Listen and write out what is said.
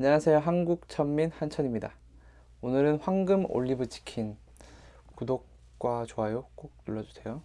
안녕하세요. 한국천민 한천입니다. 오늘은 황금 올리브 치킨 구독과 좋아요 꼭 눌러주세요.